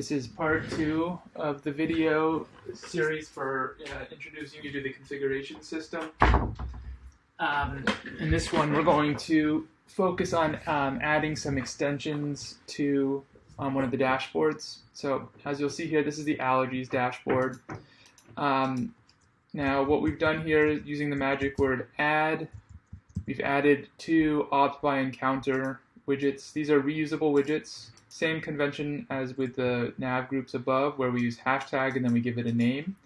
This is part two of the video series for uh, introducing you to the configuration system. Um, in this one, we're going to focus on um, adding some extensions to um, one of the dashboards. So as you'll see here, this is the allergies dashboard. Um, now what we've done here using the magic word add, we've added two obs by encounter widgets. These are reusable widgets. Same convention as with the nav groups above where we use hashtag and then we give it a name.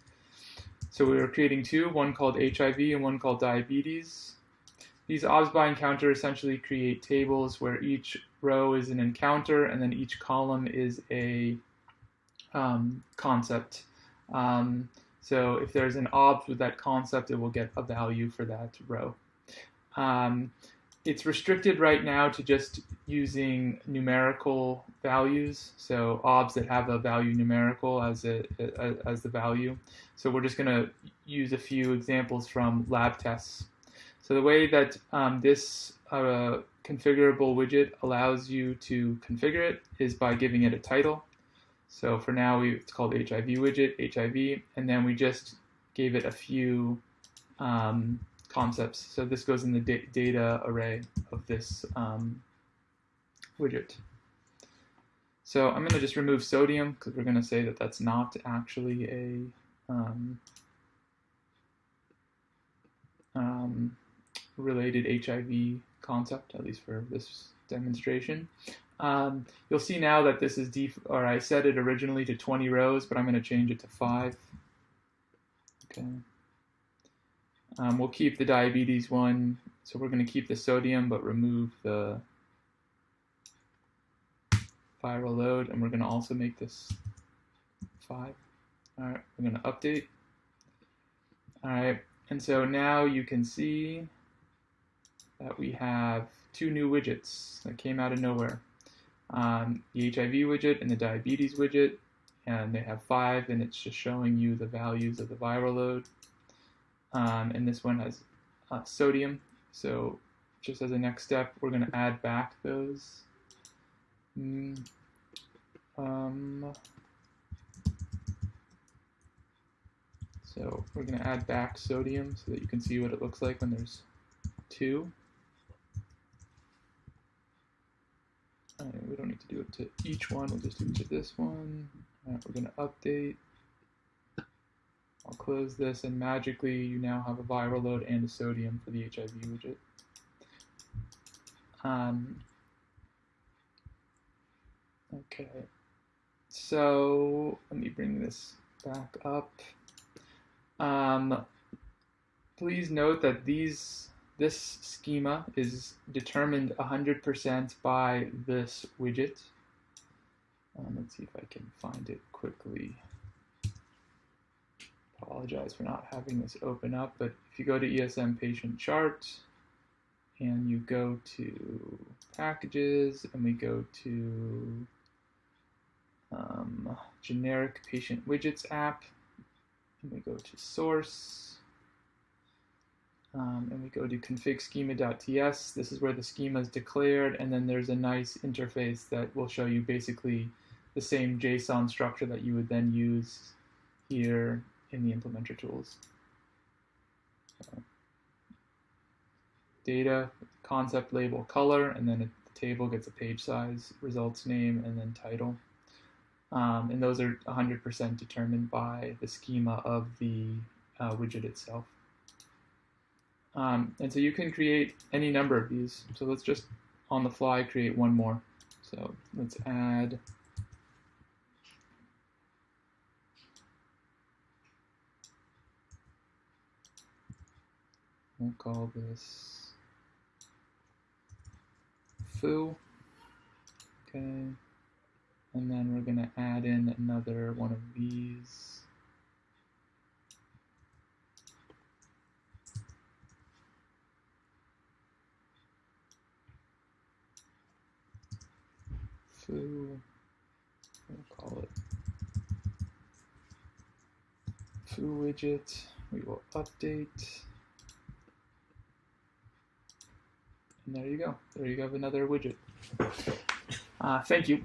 So we are creating two, one called HIV and one called diabetes. These obs by encounter essentially create tables where each row is an encounter and then each column is a um, concept. Um, so if there's an obs with that concept, it will get a value for that row. Um, it's restricted right now to just using numerical values. So obs that have a value numerical as a, as the value. So we're just going to use a few examples from lab tests. So the way that um, this uh, configurable widget allows you to configure it is by giving it a title. So for now, we, it's called HIV widget, HIV, and then we just gave it a few um, concepts. So this goes in the da data array of this um, widget. So I'm going to just remove sodium because we're going to say that that's not actually a um, um, related HIV concept, at least for this demonstration. Um, you'll see now that this is def or I set it originally to 20 rows, but I'm going to change it to 5. Okay. Um, we'll keep the diabetes one, so we're going to keep the sodium but remove the viral load, and we're going to also make this 5. All right, we're going to update. All right, and so now you can see that we have two new widgets that came out of nowhere. Um, the HIV widget and the diabetes widget, and they have five, and it's just showing you the values of the viral load. Um, and this one has uh, sodium. So just as a next step, we're going to add back those. Mm, um, so we're going to add back sodium so that you can see what it looks like when there's two. we don't need to do it to each one, we'll just do it to this one. Right, we're going to update. I'll close this and magically you now have a viral load and a sodium for the HIV widget. Um, okay, so let me bring this back up. Um, please note that these this schema is determined 100% by this widget. Um, let's see if I can find it quickly apologize for not having this open up, but if you go to ESM patient chart and you go to packages and we go to um, generic patient widgets app and we go to source um, and we go to config schema.ts. This is where the schema is declared and then there's a nice interface that will show you basically the same JSON structure that you would then use here in the implementer tools. Data, concept label, color, and then the table gets a page size, results name, and then title. Um, and those are 100% determined by the schema of the uh, widget itself. Um, and so you can create any number of these. So let's just on the fly create one more. So let's add We'll call this foo. Okay. And then we're going to add in another one of these. Foo. We'll call it foo widget. We will update. And there you go. There you have another widget. Uh, thank you.